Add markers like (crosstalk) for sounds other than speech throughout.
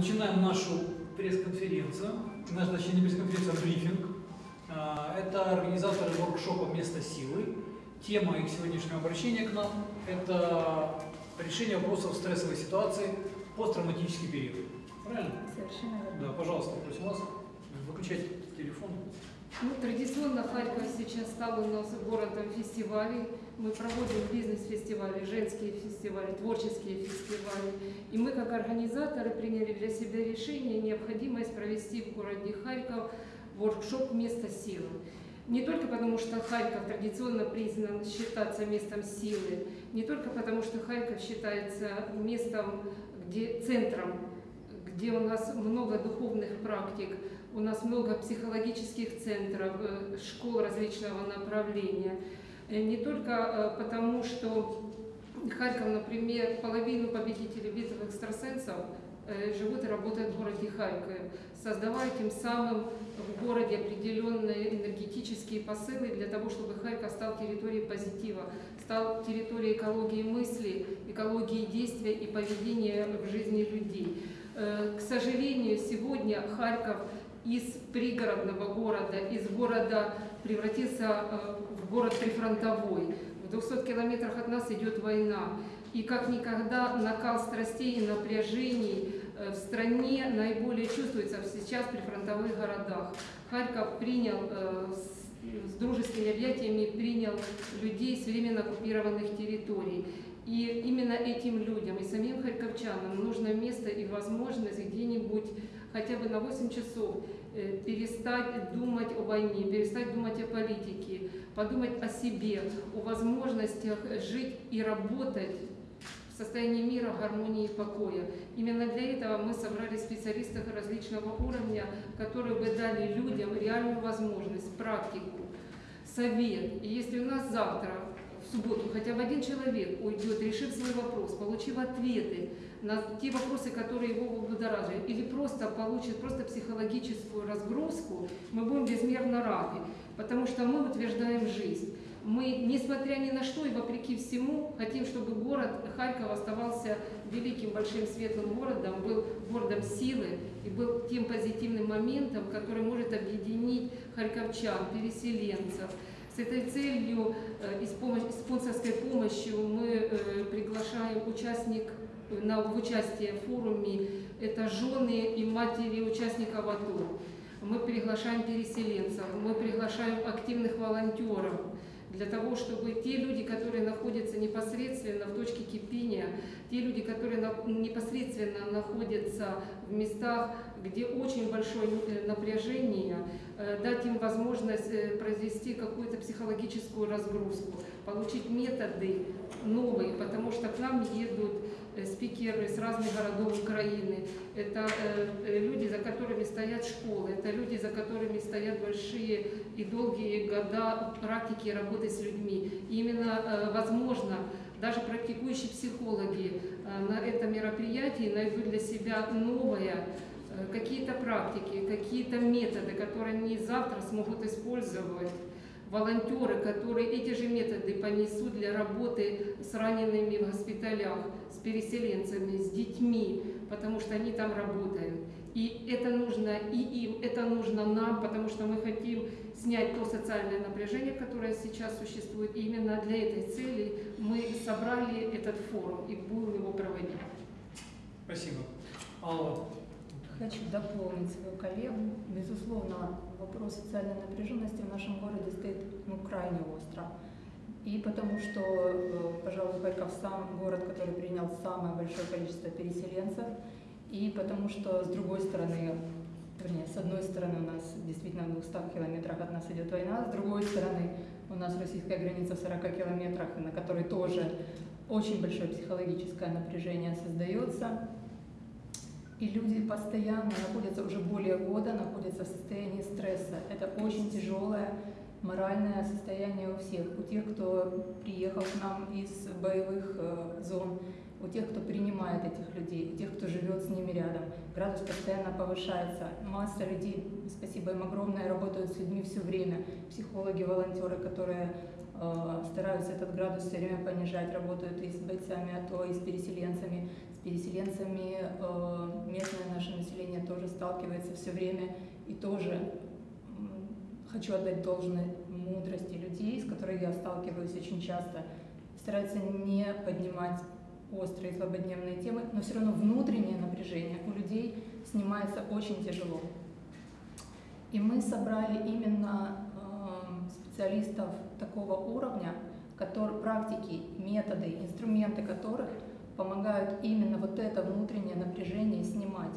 начинаем нашу пресс-конференцию, наш, точнее, не пресс-конференция, а брифинг. А, Это организаторы воркшопа «Место силы». Тема их сегодняшнего обращения к нам – это решение вопросов стрессовой ситуации посттравматический период. Правильно? Совершенно верно. Да, пожалуйста, просим вас выключать телефон. Ну, традиционно Харьков сейчас стал у нас городом фестивалей. Мы проводим бизнес-фестивали, женские фестивали, творческие фестивали. И мы, как организаторы, приняли для себя решение необходимость провести в городе Харьков воркшоп «Место силы». Не только потому, что Харьков традиционно признан считаться местом силы, не только потому, что Харьков считается местом, где, центром, где у нас много духовных практик, у нас много психологических центров, э, школ различного направления. Э, Не только э, потому, что Харьков, например, половину победителей битв экстрасенсов живут и работают в городе Харькове, создавая тем самым в городе определенные энергетические посылы для того, чтобы Харьков стал территорией позитива, стал территорией экологии мысли, экологии действия и поведения в жизни людей. Э, К сожалению, сегодня Харьков из пригородного города, из города превратился э, в город прифронтовой. В 200 километрах от нас идет война. И как никогда накал страстей и напряжений э, в стране наиболее чувствуется сейчас при фронтовых городах. Харьков принял с дружескими объятиями принял людей с временно оккупированных территорий. И именно этим людям и самим харьковчанам нужно место и возможность где-нибудь хотя бы на 8 часов э, перестать думать о войне, перестать думать о политике, подумать о себе, о возможностях жить и работать в состоянии мира, гармонии и покоя. Именно для этого мы собрали специалистов различного уровня, которые бы дали людям реальную возможность, практику, совет. И если у нас завтра, субботу, хотя бы один человек уйдет, решив свой вопрос, получив ответы на те вопросы, которые его будоражили, или просто получит просто психологическую разгрузку, мы будем безмерно рады, потому что мы утверждаем жизнь. Мы, несмотря ни на что и вопреки всему, хотим, чтобы город Харьков оставался великим, большим, светлым городом, был городом силы и был тем позитивным моментом, который может объединить харьковчан, переселенцев. С этой целью э, и с помощью, спонсорской помощью мы э, приглашаем участник на в участие в форуме, это жены и матери участников АТО. Мы приглашаем переселенцев, мы приглашаем активных волонтеров, для того, чтобы те люди, которые находятся непосредственно в точке кипения, те люди, которые непосредственно находятся в местах, где очень большое э, напряжение, э, дать им возможность э, произвести какую-то психологическую разгрузку, получить методы новые, потому что к нам едут э, спикеры с разных городов Украины. Это э, э, люди, за которыми стоят школы, это люди, за которыми стоят большие и долгие года практики работы с людьми. И именно, э, возможно, даже практикующие психологи э, на этом мероприятии найдут для себя новое, э, какие-то практики, какие-то методы, которые они завтра смогут использовать. Волонтеры, которые эти же методы понесут для работы с ранеными в госпиталях, с переселенцами, с детьми, потому что они там работают. И это нужно и им, это нужно нам, потому что мы хотим снять то социальное напряжение, которое сейчас существует. И именно для этой цели мы собрали этот форум и будем его проводить. Спасибо. Алла, Хочу дополнить свою коллегу. Безусловно, вопрос социальной напряженности в нашем городе стоит ну, крайне остро. И потому что, э, пожалуй, Харьков сам город, который принял самое большое количество переселенцев, и потому что, с другой стороны, вернее, с одной стороны у нас действительно в 200 километрах от нас идет война, с другой стороны у нас российская граница в 40 километрах, на которой тоже очень большое психологическое напряжение создается. И люди постоянно находятся, уже более года находятся в состоянии стресса. Это очень тяжелое моральное состояние у всех. У тех, кто приехал к нам из боевых э, зон, у тех, кто принимает этих людей, у тех, кто живет с ними рядом. Градус постоянно повышается. Масса людей, спасибо им огромное, работают с людьми все время. Психологи, волонтеры, которые э, стараются этот градус все время понижать, работают и с бойцами АТО, и с переселенцами, переселенцами, э, местное наше тоже сталкивается все время и тоже хочу отдать должное мудрости людей, с которой я сталкиваюсь очень часто, стараются не поднимать острые злободневные темы, но все равно внутреннее напряжение у людей снимается очень тяжело. И мы собрали именно э, специалистов такого уровня, которые, практики, методы, инструменты которых помогают именно вот это внутреннее напряжение снимать.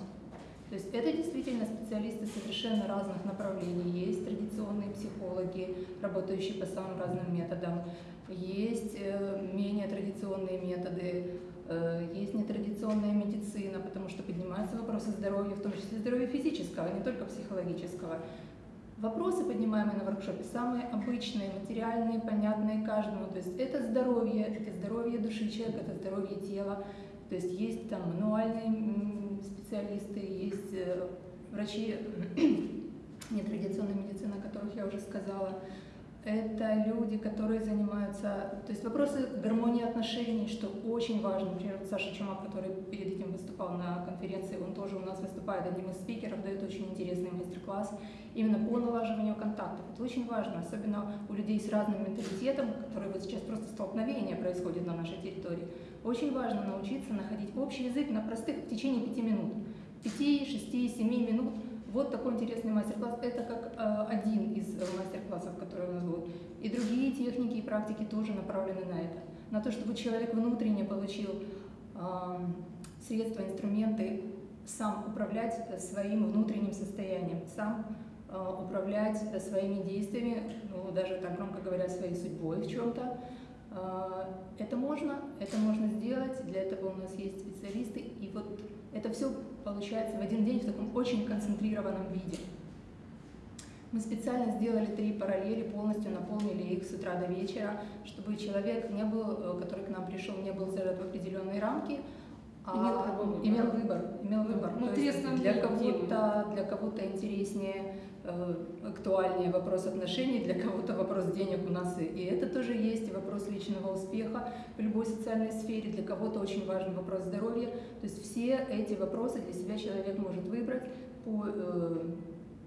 То есть это действительно специалисты совершенно разных направлений. Есть традиционные психологи, работающие по самым разным методам, есть э, менее традиционные методы, э, есть нетрадиционная медицина, потому что поднимаются вопросы здоровья, в том числе здоровья физического, а не только психологического. Вопросы, поднимаемые на воркшопе, самые обычные, материальные, понятные каждому. То есть это здоровье, это здоровье души человека, это здоровье тела. То есть есть там мануальные специалисты, есть э, врачи (clears throat) нетрадиционной медицины, о которых я уже сказала. Это люди, которые занимаются, то есть вопросы гармонии отношений, что очень важно. Например, Саша Чумак, который перед этим выступал на конференции, он тоже у нас выступает одним из спикеров, дает очень интересный мастер-класс именно по налаживанию контактов. Это очень важно, особенно у людей с разным менталитетом, которые вот сейчас просто столкновение происходит на нашей территории. Очень важно научиться находить общий язык на простых в течение пяти минут. Пяти, шести, семи минут – вот такой интересный мастер-класс. Это как э, один из мастер-классов, которые у нас будут. И другие техники и практики тоже направлены на это. На то, чтобы человек внутренне получил э, средства, инструменты сам управлять своим внутренним состоянием, сам э, управлять своими действиями, ну, даже так громко говоря, своей судьбой в чем-то. Э, это можно, это можно сделать, для этого у нас есть специалисты. И вот это все получается в один день в таком очень концентрированном виде. Мы специально сделали три параллели, полностью наполнили их с утра до вечера, чтобы человек, не был, э, который к нам пришел, не был зажат в определенные рамки, а имел, имел выбор. Имел выбор. Ну, То есть для кого-то для кого-то интереснее, актуальнее вопрос отношений, для кого-то вопрос денег у нас и, и это тоже есть, и вопрос личного успеха в любой социальной сфере, для кого-то очень важен вопрос здоровья. То есть все эти вопросы для себя человек может выбрать по э,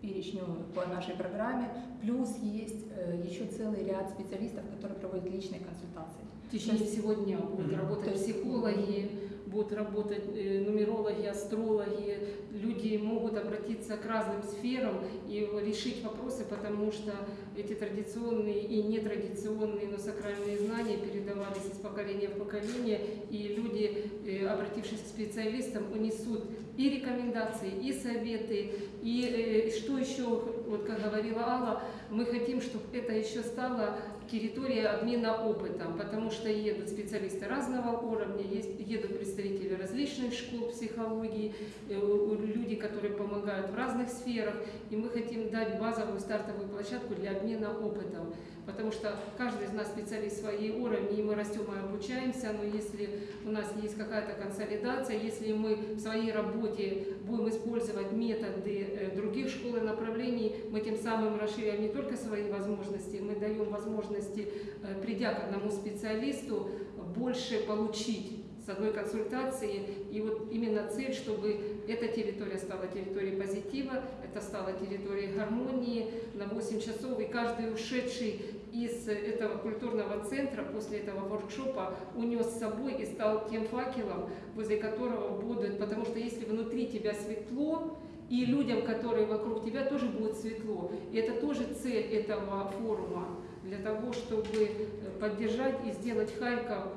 перечню по нашей программе. Плюс есть э, еще целый ряд специалистов, которые проводят личные консультации. В течение всего дня будут работать психологи, будут работать э, нумерологи, астрологи, люди могут обратиться к разным сферам и решить вопросы, потому что эти традиционные и нетрадиционные, но сакральные знания передавались из поколения в поколение, и люди, э, обратившись к специалистам, унесут и рекомендации, и советы, и э, что еще, вот как говорила Алла, мы хотим, чтобы это еще стало территория обмена опытом, потому что едут специалисты разного уровня, есть, едут представители различных школ психологии, э, люди, которые помогают в разных сферах, и мы хотим дать базовую стартовую площадку для обмена опытом потому что каждый из нас специалист своей уровне, и мы растем и обучаемся, но если у нас есть какая-то консолидация, если мы в своей работе будем использовать методы э, других школ и направлений, мы тем самым расширяем не только свои возможности, мы даем возможности, э, придя к одному специалисту, больше получить с одной консультации. И вот именно цель, чтобы эта территория стала территорией позитива, это стала территорией гармонии на 8 часов. И каждый ушедший из этого культурного центра после этого воркшопа унес с собой и стал тем факелом, возле которого будут, потому что если внутри тебя светло, и людям, которые вокруг тебя, тоже будет светло. И это тоже цель этого форума, для того, чтобы поддержать и сделать Харьков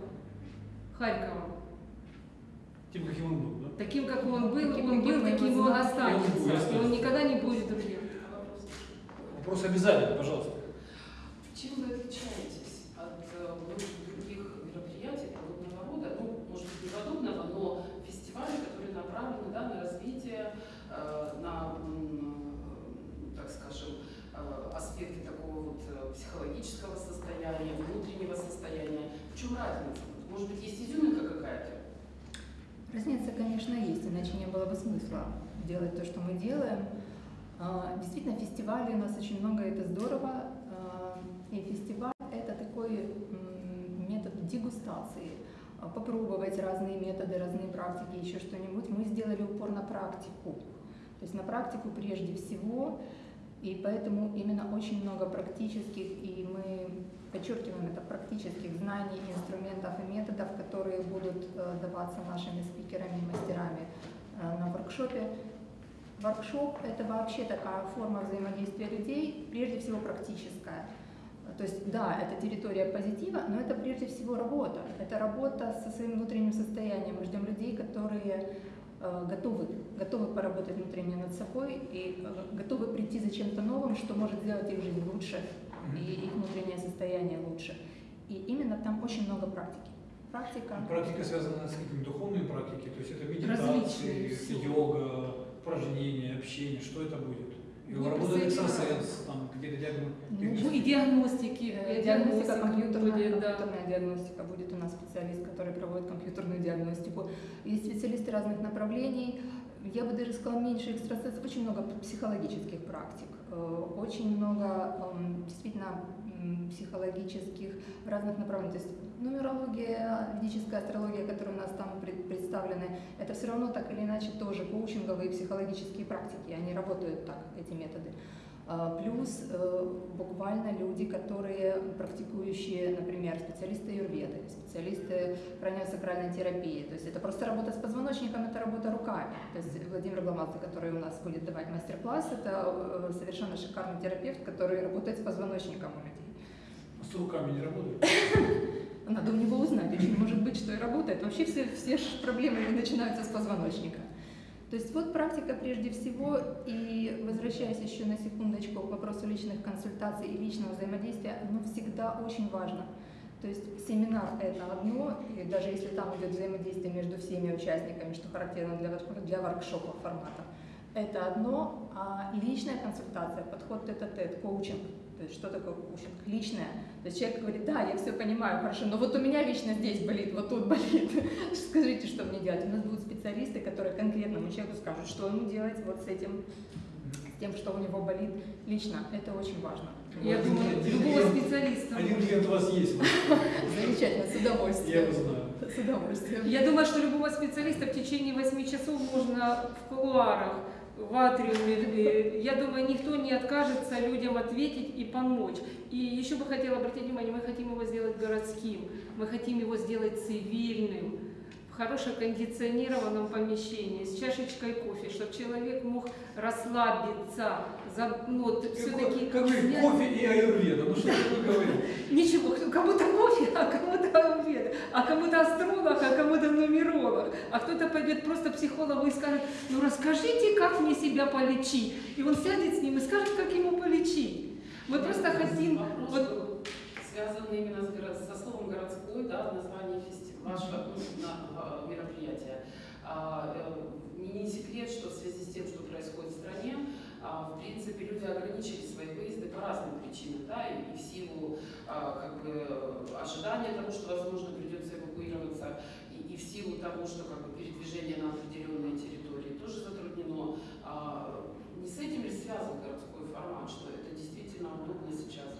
Харьковом. Тем, каким он был, да? Таким, как он был, Таким, он был, каким таким он останется. И он никогда не будет другим. Вопрос обязательно, пожалуйста. Чем вы отличаетесь от э, многих других мероприятий подобного рода, ну, может быть, не подобного, но фестивалей, которые направлены да, на развитие, э, на, так скажем, э, аспекты такого вот психологического состояния, внутреннего состояния. В чем разница? Может быть, есть изюминка? Разница, конечно, есть, иначе не было бы смысла делать то, что мы делаем. А, Действительно, фестивалей у нас очень много, это здорово. А, И фестиваль – это такой метод дегустации. А, Попробовать разные методы, разные практики, еще что-нибудь. Мы сделали упор на практику. То есть на практику прежде всего, и поэтому именно очень много практических, и мы подчеркиваем это, практических знаний, инструментов и методов, которые будут э, даваться нашими спикерами и мастерами э, на воркшопе. Воркшоп – это вообще такая форма взаимодействия людей, прежде всего практическая. То есть, да, это территория позитива, но это прежде всего работа. Это работа со своим внутренним состоянием. Мы ждем людей, которые готовы, готовы поработать внутренне над собой и э, готовы прийти за чем-то новым, что может сделать их жизнь лучше и их внутреннее состояние лучше. И именно там очень много практики. Практика. Практика связана с какими духовными практиками, то есть это медитации, всё. йога, упражнения, общение, что это будет? Ну, работа представляете, экстрасенс, там диагноз. Ну, Ну, и диагностики. Э, и Диагностика, компьютерная, будет, да. компьютерная диагностика. Будет у нас специалист, который проводит компьютерную диагностику. Есть специалисты разных направлений. Я бы даже сказала, меньше экстрасенсов, очень много психологических практик. Э, Очень много эм, действительно психологических разных направлений. То есть нумерология, ведическая астрология, которые у нас там пред- представлены, это все равно так или иначе тоже коучинговые психологические практики. Они работают так, эти методы. А, Плюс э, буквально люди, которые практикующие, например, специалисты юрведы, специалисты краниосакральной терапии. То есть это просто работа с позвоночником, это работа руками. То есть Владимир Гламадзе, который у нас будет давать мастер-класс, это э, совершенно шикарный терапевт, который работает с позвоночником у людей. С руками не работает. (laughs) Надо у него узнать, очень может быть, что и работает. Вообще все, все проблемы начинаются с позвоночника. То есть вот практика прежде всего, и возвращаясь еще на секундочку к вопросу личных консультаций и личного взаимодействия, оно всегда очень важно. То есть семинар это одно, и даже если там идет взаимодействие между всеми участниками, что характерно для, для воркшопов формата, это одно, а личная консультация, подход тет-а-тет, коучинг, то есть что такое коучинг? Личное. То есть человек говорит, да, я все понимаю, хорошо, но вот у меня лично здесь болит, вот тут болит. (laughs) Скажите, что мне делать? У нас будут специалисты, которые конкретному человеку скажут, что ему делать вот с этим, с тем, что у него болит лично. Это очень важно. Я думаю, один любого клиент- специалиста. Один клиент у вас есть. (laughs) Замечательно, с Я удовольствием. его знаю. С удовольствием. Я думаю, что любого специалиста в течение 8 часов можно в кулуарах, в атриуме. Я думаю, никто не откажется людям ответить и помочь. И еще бы хотела обратить внимание, мы хотим его сделать городским, мы хотим его сделать цивильным, хорошем кондиционированном помещении, с чашечкой кофе, чтобы человек мог расслабиться, за, ну, вот, все-таки Как вы, кофе и аюрведа, ну что вы говорите? (laughs) Ничего, кто- кому-то кофе, а кому-то аюрведа, а кому-то астролог, а кому-то нумеролог, а кто-то пойдет просто психологу и скажет, ну расскажите, как мне себя полечить. И он сядет с ним и скажет, как ему полечить. Мы просто хотим, Вопрос вот, был связан именно с со словом городской, да, в названии фестиваля, вашего ну, на- мероприятия. А, э, не, секрет, что в связи с тем, что происходит в стране, а, в принципе, люди ограничили свои выезды по разным причинам, да, и, в силу а, как бы, ожидания того, что, возможно, придется эвакуироваться, и, и в силу того, что как бы, передвижение на определенные территории тоже затруднено. Не с этим ли связан городской формат, что это действительно удобно сейчас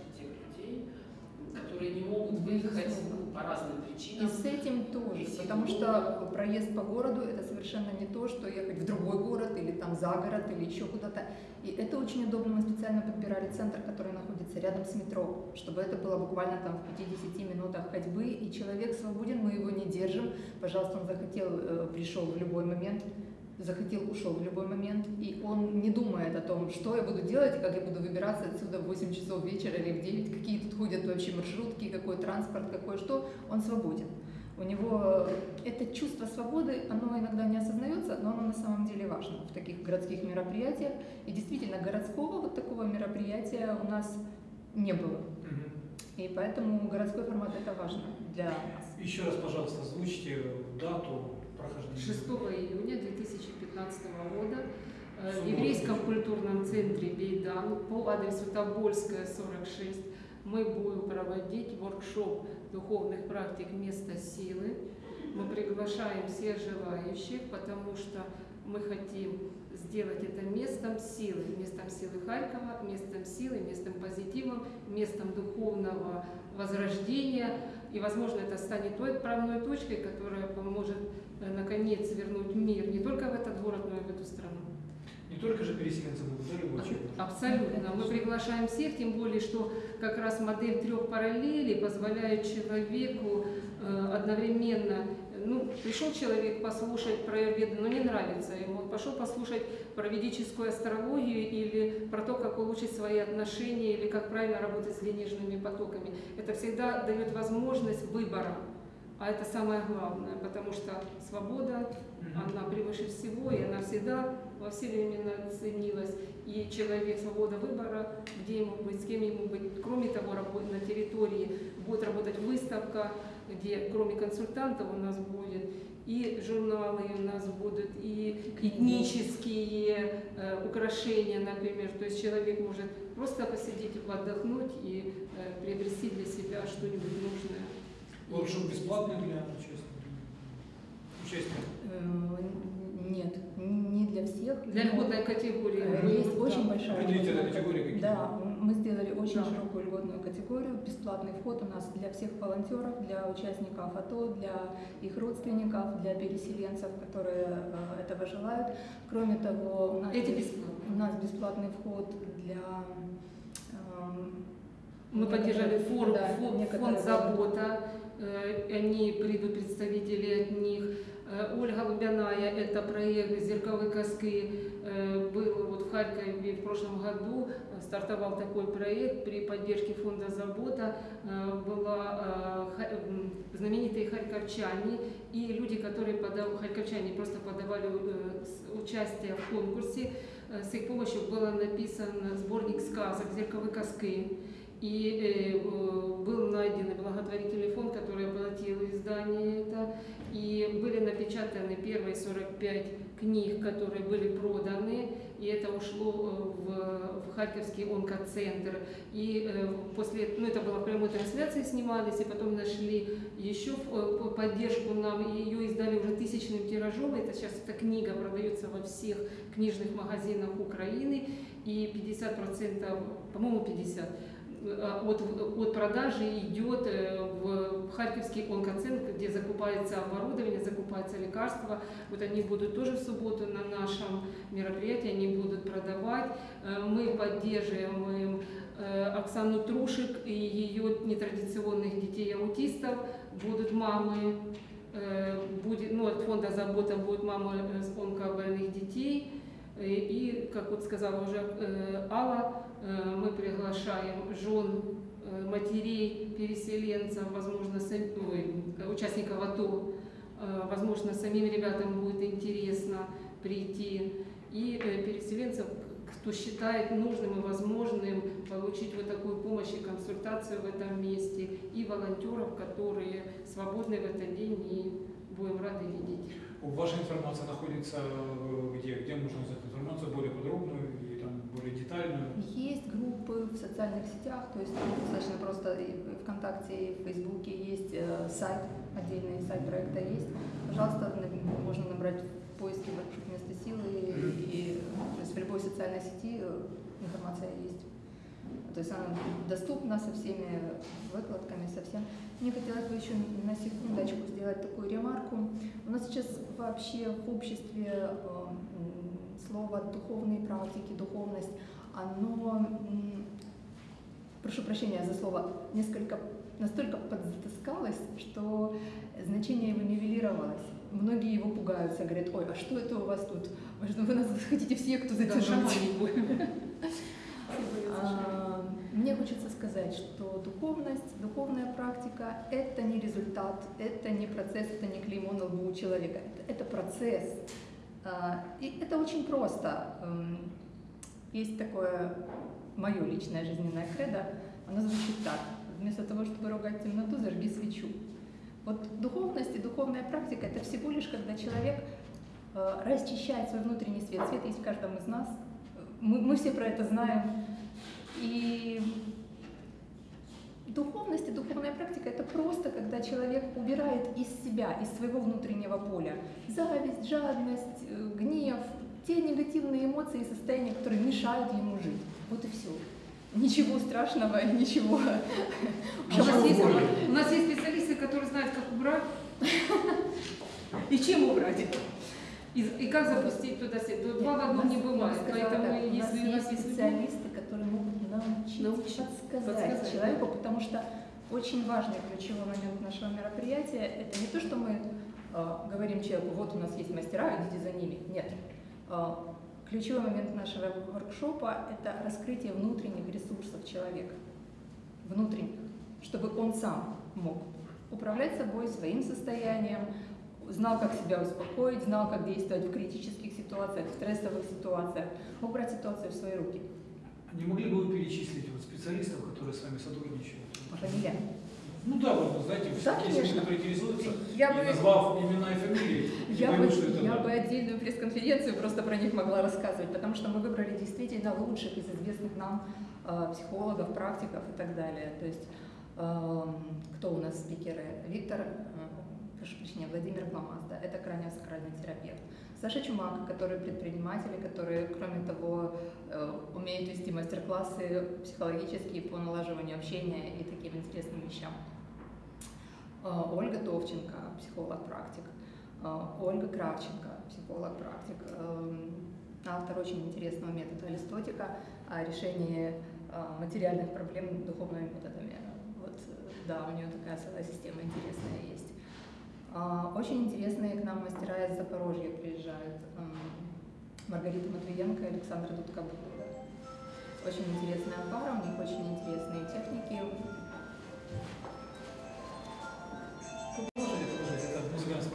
которые не могут выехать ну, по разным И причинам? с этим тоже, потому что проезд по городу это совершенно не то, что ехать в другой город или там за город или еще куда-то. И это очень удобно. Мы специально подбирали центр, который находится рядом с метро, чтобы это было буквально там в 50 минутах ходьбы, и человек свободен, мы его не держим. Пожалуйста, он захотел, э, пришел в любой момент, захотел, ушел в любой момент, и он не думает о том, что я буду делать, как я буду выбираться отсюда в 8 часов вечера или в 9, какие тут ходят вообще маршрутки, какой транспорт, какой что, он свободен. У него это чувство свободы, оно иногда не осознается, но оно на самом деле важно в таких городских мероприятиях. И действительно, городского вот такого мероприятия у нас не было. И поэтому городской формат это важно для нас. Еще раз, пожалуйста, озвучьте дату прохождения. 6 июня 2015 года э, в еврейском культурном центре Бейдан по адресу Тобольская, 46 мы будем проводить воркшоп духовных практик «Место силы». Мы приглашаем всех желающих, потому что мы хотим сделать это местом силы, местом силы Харькова, местом силы, местом позитива, местом духовного возрождения. И, возможно, это станет той отправной точкой, которая поможет э, наконец вернуть мир не только в этот город, но и в эту страну. только же переселенцы могут, да, любой человек? Абсолютно. Мы приглашаем всех, тем более, что как раз модель трех параллелей позволяет человеку э, одновременно ну, пришел человек послушать про Аюрведу, но не нравится ему, он пошел послушать про ведическую астрологию или про то, как улучшить свои отношения, или как правильно работать с денежными потоками. Это всегда дает возможность выбора. А это самое главное, потому что свобода, она превыше всего, и она всегда во все времена ценилась. И человек, свобода выбора, где ему быть, с кем ему быть. Кроме того, на территории будет работать выставка, где кроме консультантов у нас будет и журналы у нас будут, и этнические э, украшения, например. То есть человек может просто посидеть, отдохнуть и э, приобрести для себя что-нибудь нужное. Воркшоп бесплатный для участников? Э, нет, не для всех. Для льготной категории. Э, есть да. очень большая категории какие? Да, мы сделали очень да. широкую льготную категорию. Бесплатный вход у нас для всех волонтеров, для участников АТО, для их родственников, для переселенцев, которые э, этого желают. Кроме того, у нас, Эти бесплатные. у нас бесплатный вход для э, мы поддержали фонд, да, фонд, фонд «Забота», Э, они придут представители от них. Э, Ольга Лубяная, это проект «Зерковые коски», э, был вот в Харькове в прошлом году, стартовал такой проект при поддержке фонда «Забота». Была знаменитые харьковчане и люди, которые подавали, харьковчане просто подавали участие в конкурсе. С их помощью был написан сборник сказок «Зерковые коски». И э, был найден благотворительный фонд, который оплатил издание это. И были напечатаны первые 45 книг, которые были проданы. И это ушло э, в, в Харьковский онкоцентр. И э, после, ну это было в прямой трансляции снимались, и потом нашли еще э, поддержку нам. И ее издали уже тысячным тиражом. Это сейчас эта книга продается во всех книжных магазинах Украины. И 50%, по-моему 50%, Э, от, от продажи идет э, в Харьковский онкоцентр, где закупается оборудование, закупается лекарства. Вот они будут тоже в субботу на нашем мероприятии, они будут продавать. Э, мы поддерживаем Оксану Трушек и ее нетрадиционных детей-аутистов. Будут мамы, будет, ну, от фонда «Забота» будет мама с онкобольных детей. И, как вот сказала уже Алла, Э, мы приглашаем жен, э, матерей, переселенцев, возможно, сам, ой, участников АТО, э, возможно, самим ребятам будет интересно прийти, и переселенцев, кто считает нужным и возможным получить вот такую помощь и консультацию в этом месте, и волонтеров, которые свободны в этот день, и будем рады видеть. Ваша информация находится где? Где можно узнать информацию более подробную? Более детальную? Есть группы в социальных сетях, то есть достаточно просто и ВКонтакте, и в Фейсбуке есть э, сайт, отдельный сайт проекта есть. Пожалуйста, можно набрать в поиске «Воркшоп место силы», и, то есть в любой социальной сети э, информация есть. То есть она доступна со всеми выкладками, со всем. Мне хотелось бы еще на секундочку сделать такую ремарку. У нас сейчас вообще в обществе э, слово духовные практики, духовность, оно, прошу прощения за слово, несколько настолько подзатаскалось, что значение его нивелировалось. Многие его пугаются, говорят, ой, а что это у вас тут? Вы нас хотите все, кто затянуть? (laughs) А, мне хочется сказать, что духовность, духовная практика – это не результат, это не процесс, это не клеймо на лбу у человека. Это, процесс, и это очень просто. Эм, есть такое мое личное жизненное кредо, оно звучит так. Вместо того, чтобы ругать темноту, зажги свечу. Вот духовность и духовная практика – это всего лишь, когда человек э, расчищает свой внутренний свет. Свет есть в каждом из нас. Мы, мы все про это знаем. И Духовность и духовная практика – это просто, когда человек убирает из себя, из своего внутреннего поля зависть, жадность, э, гнев, те негативные эмоции и состояния, которые мешают ему жить. Вот и все. Ничего страшного, (laughs) ничего. у, нас есть, у нас есть специалисты, которые знают, как убрать и чем убрать. И, и как запустить туда сеть? Тут два в одном не бывает. Поэтому если у нас есть специалисты, которые могут научить, Научить, подсказать, подсказать, человеку, потому что очень важный ключевой момент нашего мероприятия – это не то, что мы э, говорим человеку, вот у нас есть мастера, идите за ними. Нет. Э, ключевой момент нашего воркшопа – это раскрытие внутренних ресурсов человека, внутренних, чтобы он сам мог управлять собой, своим состоянием, знал, как себя успокоить, знал, как действовать в критических ситуациях, в стрессовых ситуациях, мог брать ситуацию в свои руки. Не могли бы вы перечислить вот специалистов, которые с вами сотрудничают? Фамилия. Ну да, вот, знаете, Да, люди, конечно. которые интересуются, Я бы- назвав имена и фамилии, (laughs) Я, не бы, это я да. бы отдельную пресс-конференцию просто про них могла рассказывать, потому что мы выбрали действительно лучших из известных нам э, психологов, практиков и так далее. То есть эм, кто у нас спикеры? Виктор, э, прошу прощения, Владимир Гламазда, это краниосакральный терапевт. Саша Чумак, которые предприниматели, которые, кроме того, э, умеют вести мастер-классы психологические по налаживанию общения и таким интересным вещам. Э, Ольга Товченко, психолог-практик. Э, Ольга Кравченко, психолог-практик. Автор очень интересного метода алистотика о решении э, материальных проблем духовными методами. Вот, да, у нее такая целая система интересная есть. А, Очень интересные к нам мастера из Запорожья приезжают. Эм, Маргарита Матвиенко и Александра Дудкобурова. Очень интересная пара, у них очень интересные техники.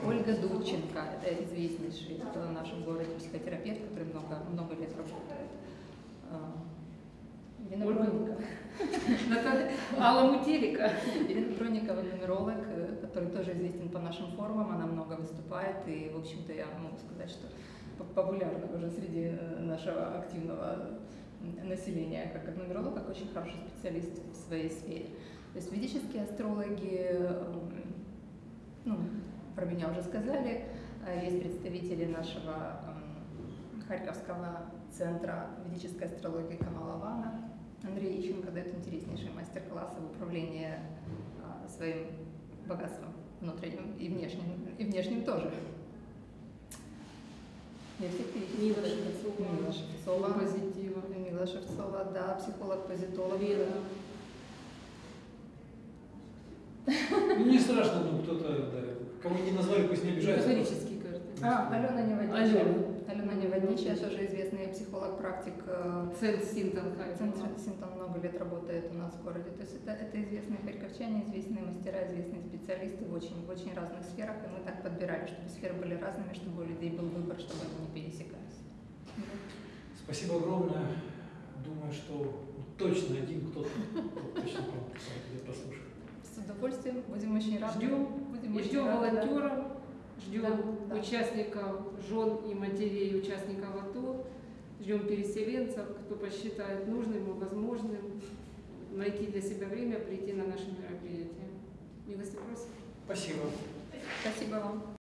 Ольга Дудченко, это известнейший в нашем городе психотерапевт, который много, много лет работает. А. Наталья- Алла Мутелика. Ирина Бронникова, нумеролог, э, который тоже известен по нашим форумам, она много выступает, и, в общем-то, я могу сказать, что по- популярна уже среди э, нашего активного населения, как, нумеролог, как очень хороший специалист в своей сфере. То есть ведические астрологи, ну, про меня уже сказали, А есть представители нашего Харьковского центра ведической астрологии Камалавана. Андрей Ищенко дает интереснейшие мастер-классы в управлении а, своим богатством внутренним и внешним, и внешним тоже. Мила Шевцова. Мила Шевцова. Позитива. Мила Шевцова, да, психолог-позитолог. Лена. Ну, не страшно, ну кто-то, да, кого не назвали, пусть не обижается. А, Алена Неводничая. Алена. Алена Неводничая, тоже известный психолог-практик. э, Центр Синтон Центр Синтон много лет работает у нас в городе. То есть это, это известные харьковчане, известные мастера, известные специалисты в очень, в очень разных сферах. И мы так подбирали, чтобы сферы были разными, чтобы у людей был выбор, чтобы они не пересекались. Спасибо огромное. Думаю, что точно один кто-то кто точно послушать. С удовольствием. Будем очень рады. Ждем. Будем очень Ждем волонтеров, ждем Да, да. участников, жен и матерей участников АТО, ждем переселенцев, кто посчитает нужным и возможным найти для себя время прийти на наше мероприятие. Милости просим. Спасибо. Спасибо вам.